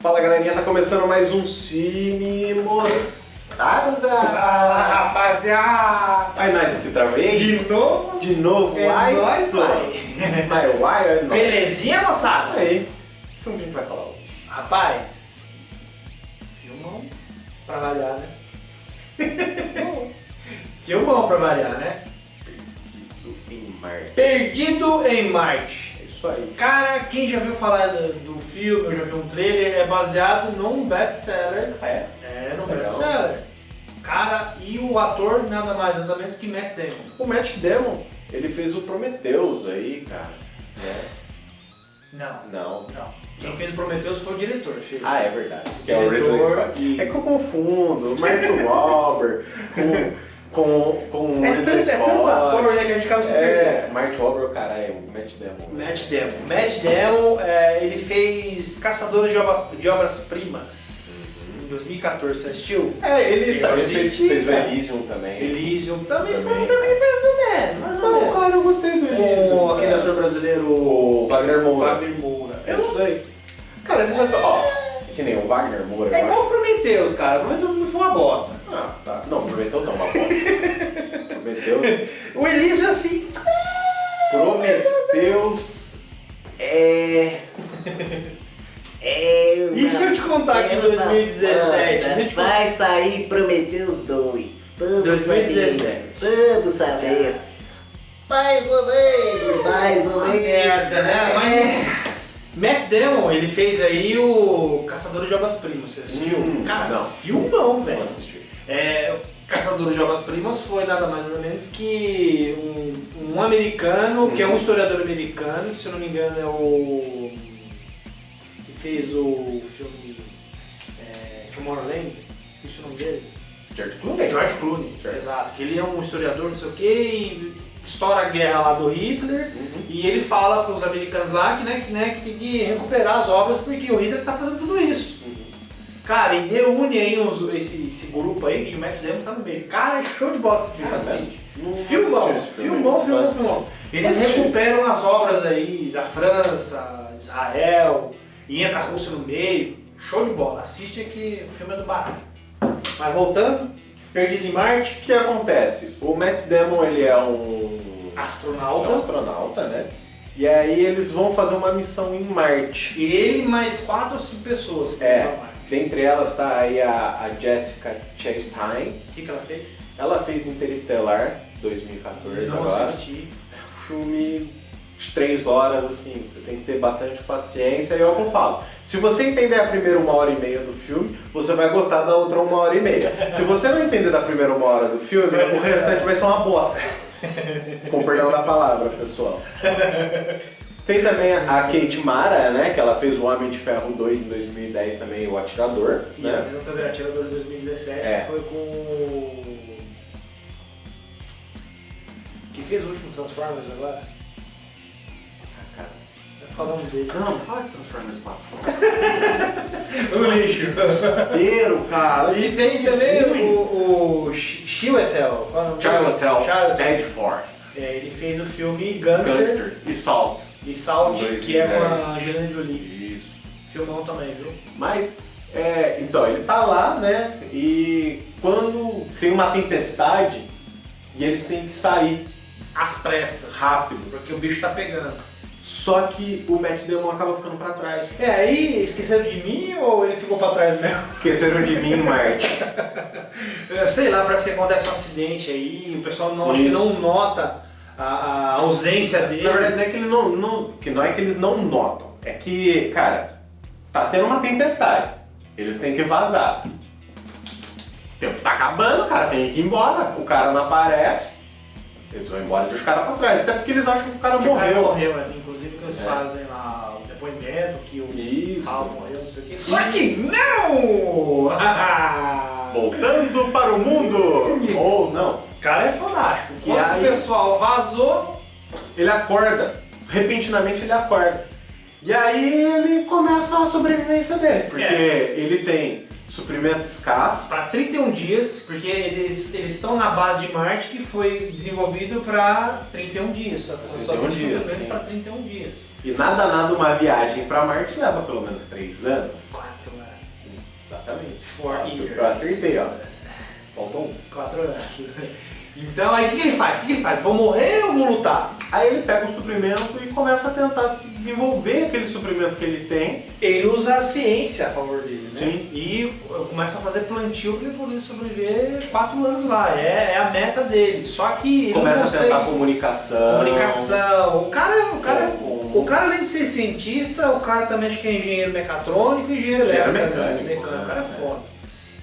Fala galerinha, tá começando mais um Cine Mostarda! Fala rapaziada! Aí nós aqui outra vez? De novo? De novo? É Ai, nóis, pai. Ai, uai, é nóis. Belezinha, Isso moçada? aí. Que filme que a gente vai falar hoje? Rapaz, filmão pra variar, né? filmão pra variar, né? Do em Marte. Perdido em Marte. É isso aí. Cara, quem já viu falar do, do filme, eu já vi um trailer, é baseado num best-seller. É? É, num best-seller. Cara, e o ator nada mais nada menos que Matt Damon. O Matt Damon, ele fez o Prometheus aí, cara. Né? Não, Não. não. Quem fez o Prometheus foi o diretor, filho. Ah, é verdade. Que é o Diretor Ridley Scott. É que eu confundo o Mark Wahlberg com, com, com o É Ridley tanto, é tanto ator, Scott. né, que a gente acaba se. É, Mark Wahlberg, caralho, o Matt Damon. né? Matt Damon. Matt Damon, é, ele fez Caçadores de, Obra- de Obras-Primas em 2014, você assistiu? É, ele, Eu ele fez, fez o. Elysium também. Elysium também, foi um Também. filme mais ou Não, menos. cara, eu gostei do Elysium. Com aquele ator brasileiro, O Wagner Moura. Wagner Moura. É isso aí. Cara, você já tá. Ó, é que nem o Wagner Moura. É eu igual o Prometheus, cara. Prometheus não foi uma bosta. Ah, tá. Não, Prometheus é uma. O Elysium, assim, Prometheus é. É, e se eu te contar que em 2017, a gente vai sair Prometheus 2. Estamos 2017. sabendo. Vamos saber. Mais ou menos, mais ou Uma menos. merda, né? É. Mas Matt Damon, ele fez aí o Caçador de Obras-Primas, você assistiu? Hum, Cara, não. filmão, Não velho. assisti. É, Caçador de Obras-Primas foi nada mais nada menos que um, um americano, que é um Uhum. historiador americano, que se eu não me engano é o... que fez o filme é, Tomorrowland, esqueci o nome dele. George Clooney? George Clooney, exato. Que ele é um historiador, não sei o que, e estoura a guerra lá do Hitler, Uhum. e ele fala para os americanos lá que, né, que, né, que tem que recuperar as obras porque o Hitler tá fazendo tudo isso. Cara, e reúne aí uns- esse, esse grupo aí, que o Matt Damon tá no meio. Cara, é show de bola esse filme, Ah, assiste. Não Filmão, filme. filmão, filmão, filmão. Eles recuperam as obras aí da França, Israel, e entra a Rússia no meio. Show de bola, assiste que o filme é do barato. Mas voltando, Perdido em Marte, O que acontece? O Matt Damon, ele é um astronauta. é um astronauta, né? E aí eles vão fazer uma missão em Marte. Ele mais quatro ou cinco pessoas que É. vão pra Marte. Dentre elas está aí a, a Jessica Chastain. O que, que ela fez? Ela fez Interestelar 2014 Não agora. assisti. filme de três horas, assim, você tem que ter bastante paciência e é o que eu falo. Se você entender a primeira uma hora e meia do filme, você vai gostar da outra uma hora e meia. Se você não entender da primeira uma hora do filme, o restante vai ser uma bosta. Com perdão da palavra, pessoal. Tem também a Kate Mara, né, que ela fez o Homem de Ferro 2 em 2010 também, o Atirador, E a né? visão também atirador de 2017 É. foi com. o- Quem fez o último Transformers agora? Ah, cara. Falar um dele. Não, fala de Transformers 4. O lixo. Desespero, cara. E tem também o, o Ch- Chiwetel. é o? Chiwetel, Chiwetel. Dead Force, É, ele fez o filme Gangster, Gangster e Salt. E Salt, que é com 2010. a Angelina Jolie. Isso. Filmão também, viu? Mas, é, então, ele tá lá, né? E quando tem uma tempestade e eles têm que sair. Às pressas. Rápido. Porque o bicho tá pegando. Só que o Matt Damon acaba ficando pra trás. É, aí esqueceram de mim ou ele ficou pra trás mesmo? Esqueceram de mim Marte. É, Sei lá, parece que acontece um acidente aí, o pessoal não, acho que não nota a, a ausência dele. Na verdade, não é que, ele não, não- que não é que eles não notam. É que, cara, tá tendo uma tempestade. Eles têm que vazar. O tempo tá acabando, cara, tem que ir embora. O cara não aparece. Eles vão embora e deixam o cara pra trás. Até porque eles acham que o cara Porque o cara morreu. morreu, né? inclusive que eles É. fazem lá o depoimento que o Isso. Paulo morreu, não sei o quê. Só que não! Voltando para o mundo! Ou não. o cara é fantástico. E Quando aí- o pessoal vazou, Ele acorda. Repentinamente ele acorda. E aí ele começa a sobrevivência dele. Porque É. ele tem suprimento escasso. para 31 dias, porque eles, eles estão na base de Marte que foi desenvolvivido para 31 dias. Só, só 31 tem dias, para 31 dias. E nada, nada, uma viagem pra Marte leva pelo menos três anos. Quatro anos. Exatamente. Four years. Eu acertei, ó. Faltou um. Quatro anos. Então aí o que, que ele faz? O que, que ele faz? Vou morrer ou vou lutar? Aí ele pega o suprimento e começa a tentar se desenvolver aquele suprimento que ele tem. Ele usa a ciência a favor dele, né? Sim. E começa a fazer plantio para ele poder sobreviver quatro anos lá. É, é a meta dele. Só que começa não a tentar comunicação. comunicação. O cara, o cara, Com- o cara além de ser cientista, o cara também acho que é engenheiro mecatrônico e engenheiro Engenheiro elétrico, mecânico, mecânico. O cara é né? foda.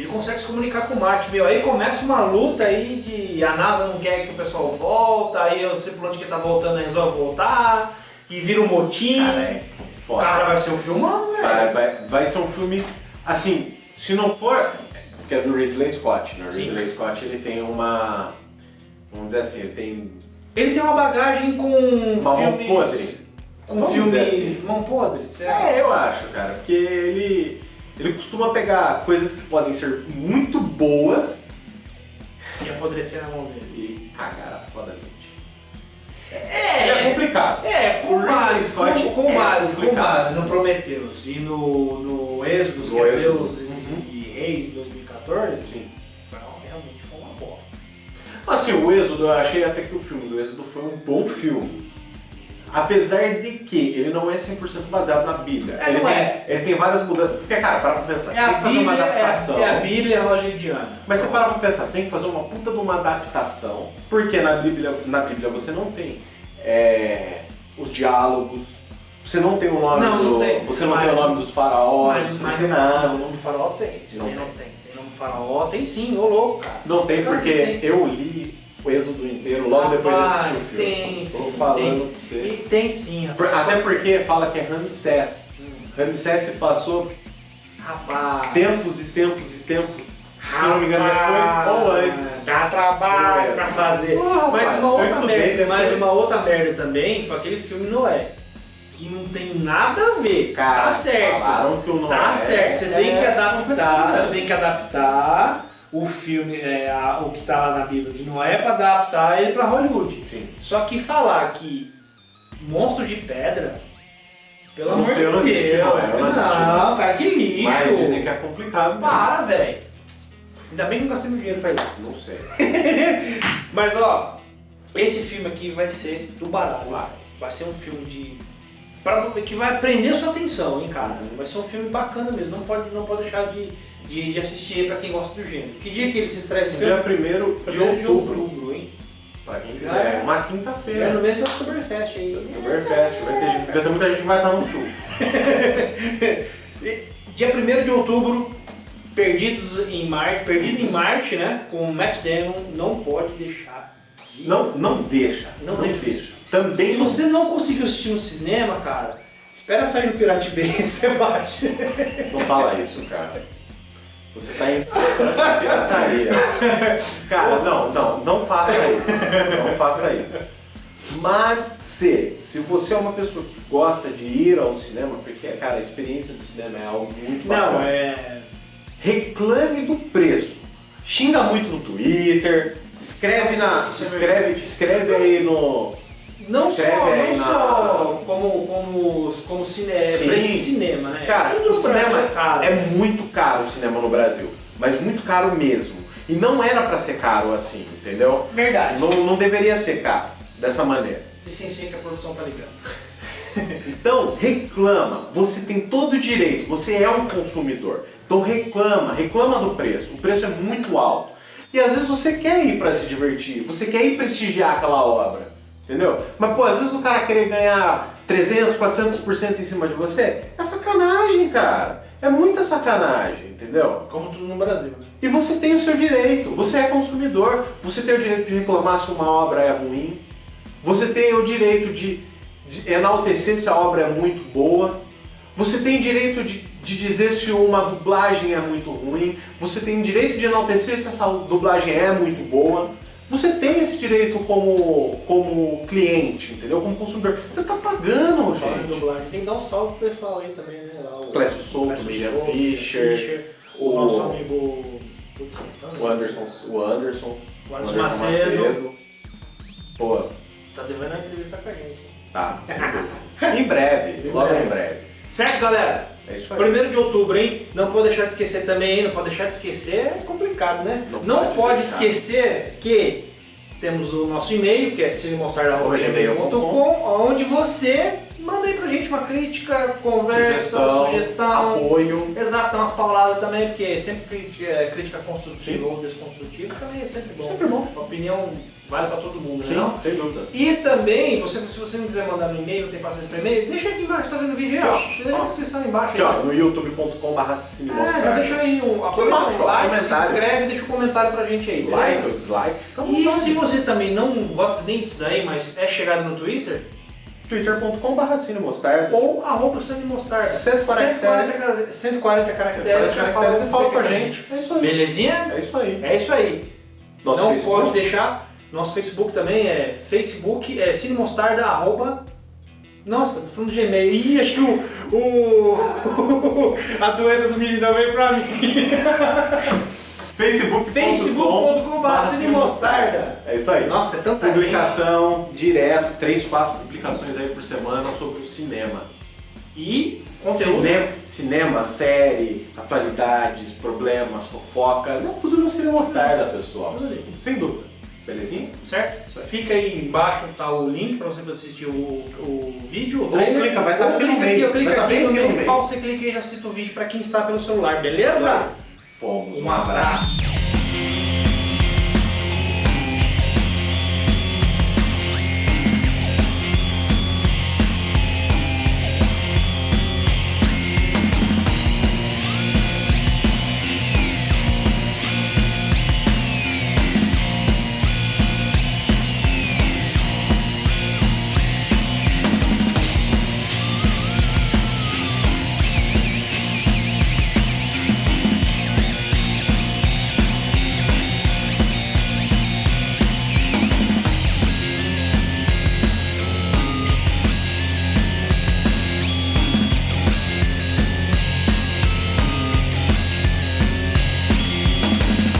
Ele consegue se comunicar com Marte, meu. Aí começa uma luta aí de a NASA não quer que o pessoal volta, aí o tripulante que tá voltando resolve voltar, e vira um motim. Cara, é foda. Cara, vai ser um filmão, velho. Vai, vai, vai ser um filme, assim, se não for, que é do Ridley Scott, né? O Sim. Ridley Scott ele tem uma, vamos dizer assim, ele tem Ele tem uma bagagem com uma mão filmes... podre. Com Vamos filmes... assim. Mão podre? Será? É, eu acho, cara, porque ele, ele costuma pegar coisas que podem ser muito boas E apodrecer na mão dele. e cagar fodamente. É, é complicado. É, com O Ridley base, com, com é base, com complicado. base no Prometheus e no, no Êxodo, que é Deuses uhum. e Reis de 2014, Sim. realmente foi uma bosta. Assim, o Êxodo, eu achei até que o filme do Êxodo foi um bom filme. Apesar de que ele não é 100% baseado na Bíblia. É, ele, não tem, é. ele tem várias mudanças. Porque, cara, para pra pensar, É você tem a que fazer uma Bíblia, é, adaptação. é a Bíblia hollywoodiana. Mas você para pra pensar, você tem que fazer uma puta de uma adaptação. Porque na Bíblia, na Bíblia você não tem é, os diálogos, você não tem o nome Não, não do. tem. Você não Mas- tem o nome dos faraós, Mas, você não tem não, nada. o nome do faraó tem. Não tem, tem. não tem. Tem nome do faraó? Tem sim, ô louco, cara. Não tem porque eu li o Êxodo inteiro logo depois de assistir o filme. tem, Tô falando tem. pra você. E tem sim, rapaz. Até porque fala que é Ramsés. Ramsés se passou Rapaz. tempos e tempos e tempos, se não me engano, depois ou antes. Dá trabalho pra fazer. Mas uma outra estudei merda, mas uma outra merda também foi aquele filme Noé. Que não tem nada a ver. Cara, tá certo. falaram que o Noé Tá certo. Você tem é que adaptar. complicado. Você tem que adaptar o filme, é, a- o que tá lá na Bíblia de Noé pra adaptar ele pra Hollywood. Sim. Só que falar que monstro de pedra. Pelo amor sei, eu não de assisti Deus. Eu não assisti não, cara, que lixo. Mas dizem que é complicado. Para, velho. Ainda bem que não gastei meu dinheiro pra lá. Não sei. Mas ó, esse filme aqui vai ser do baralho. Vai. Vai ser um filme de. pra- que vai prender sua atenção, hein, cara. Vai ser um filme bacana mesmo. Não pode, não pode deixar de, de, de assistir pra quem gosta do gênero. Que dia que ele se estreia esse? Dia 1 de Primeiro de outubro. outubro, hein? Pra quem quiser. é. Uma É no quinta-feira. mês do Oktoberfest aí. Oktoberfest. Vai ter, gente- vai ter muita gente que vai estar no sul. E Dia 1 de outubro, Perdidos em Marte, Perdido em Marte, né? Com o Matt Damon, não pode deixar de Não, não deixa. Não Não, deixa. deixa. Também Se não- você não conseguiu assistir no cinema, cara, espera sair no Pirate Bay você baixa. Não fala isso, cara. Você tá em pirataria. Cara, não, não, não faça isso. Não faça isso. Mas se, se você é uma pessoa que gosta de ir ao cinema, porque, cara, a experiência do cinema é algo muito bacana. Não, é. reclame do preço. Xinga muito no Twitter, escreve na. É Escreve, escreve aí no. Não Escreve só, não na- só como, como, como cine, Sim. preço de cinema, né? Cara, Tudo o cinema é caro. é muito caro o cinema no Brasil. Mas muito caro mesmo. E não era pra ser caro assim, entendeu? Verdade. Não, não deveria ser caro dessa maneira. Licencia que a produção tá ligando. Então, reclama. Você tem todo o direito. Você é um consumidor. Então, reclama. Reclama do preço. O preço é muito alto. E às vezes você quer ir pra se divertir. Você quer ir prestigiar aquela obra. Entendeu? Mas, pô, às vezes o cara querer ganhar 300, 400% em cima de você é sacanagem, cara. É muita sacanagem, entendeu? Como tudo no Brasil. E você tem o seu direito, você é consumidor, você tem o direito de reclamar se uma obra é ruim, você tem o direito de, de enaltecer se a obra é muito boa, você tem direito de, de dizer se uma dublagem é muito ruim, você tem direito de enaltecer se essa dublagem é muito boa. Você tem esse direito como, como cliente, entendeu? Como consumidor. Você tá pagando, gente. Tem que dar um salve pro pessoal aí também, né? Lá, o Clécio Souto, Miriam Souto, Fischer, o, o- nosso amigo. Putz, O Anderson, o Anderson, O Anderson Macedo. Pô, Tá devendo a entrevista com a gente. tá. Em breve, logo em breve. Certo, galera? É isso aí. Primeiro de outubro, hein? Não pode deixar de esquecer também, hein? Não pode deixar de esquecer, é complicado, né? Não Não, pode pode, esquecer que temos o nosso e-mail, que é cinemostrar.gmail.com, gmail.com, onde você manda aí pra gente uma crítica, conversa, sugestão. Sugestão, apoio. Exato, dá umas pauladas também, porque sempre crítica, é, crítica construtiva ou desconstrutiva também é sempre bom. Sempre bom. A opinião vale pra todo mundo, Sim, né? não? sem dúvida. E também, você, se você não quiser mandar no e-mail, não tem paciência para e-mail, deixa aqui embaixo, tá vendo o vídeo aí, ó. Aqui, ó. Deixa na descrição aí embaixo. Aqui aí. ó, no youtube.com.br É, cinemostrar. já deixa aí um apoio, um like, se inscreve, deixa um comentário pra gente aí. Like ou dislike. E se você também não gosta nem disso daí, mas é chegado no Twitter, twitter.com.br cinemostarda. ou arroba Sandy Mostarda. 140 140, cara- 140 caracteres, já fala o que caracteres e fala com a gente. É isso aí. Belezinha? É isso aí. É isso aí. Nosso não Facebook. pode deixar. Nosso Facebook também é Facebook, é Cine Mostarda, arroba. Nossa, tô falando de Gmail. Ih, acho que o. o a doença do menino veio pra mim. Facebook.com Facebook.com.br Mostarda. É isso aí. Nossa, é tanta gente. Publicação direto, três, quatro publicações aí por semana sobre o cinema. E conteúdo. Cinema, cinema, série, atualidades, problemas, fofocas, é tudo no Cinema Mostarda, pessoal. Sem dúvida. Belezinha? Certo? Fica aí embaixo tá o link pra você assistir o, o vídeo. Ou trailer. clica, vai estar Ou aqui no clica meio. aqui, clica estar aqui bem no aqui no. Pau, você clica e já assiste o vídeo pra quem está pelo celular, beleza? Fomos. Um abraço.